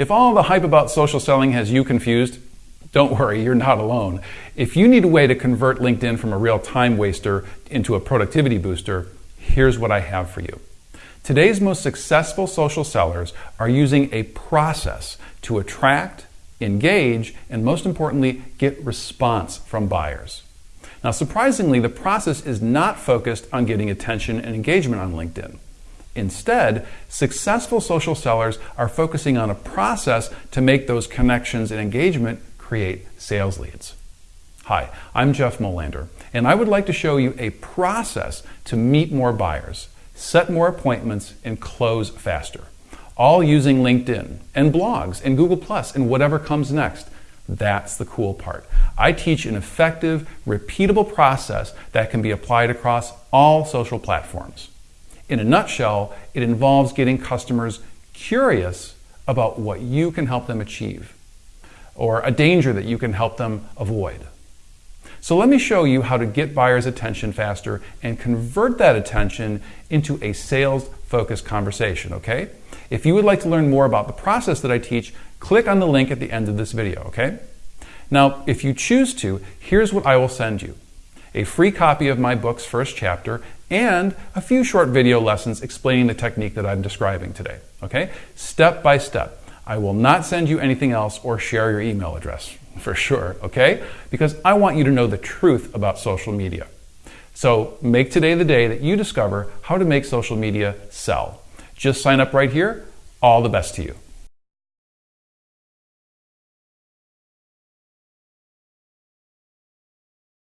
If all the hype about social selling has you confused, don't worry, you're not alone. If you need a way to convert LinkedIn from a real time waster into a productivity booster, here's what I have for you. Today's most successful social sellers are using a process to attract, engage, and most importantly, get response from buyers. Now, surprisingly, the process is not focused on getting attention and engagement on LinkedIn. Instead, successful social sellers are focusing on a process to make those connections and engagement create sales leads. Hi, I'm Jeff Molander, and I would like to show you a process to meet more buyers, set more appointments, and close faster. All using LinkedIn and blogs and Google Plus and whatever comes next. That's the cool part. I teach an effective, repeatable process that can be applied across all social platforms. In a nutshell, it involves getting customers curious about what you can help them achieve or a danger that you can help them avoid. So let me show you how to get buyers' attention faster and convert that attention into a sales focused conversation, okay? If you would like to learn more about the process that I teach, click on the link at the end of this video, okay? Now, if you choose to, here's what I will send you a free copy of my book's first chapter and a few short video lessons explaining the technique that I'm describing today. Okay? Step by step. I will not send you anything else or share your email address for sure, okay? Because I want you to know the truth about social media. So make today the day that you discover how to make social media sell. Just sign up right here. All the best to you.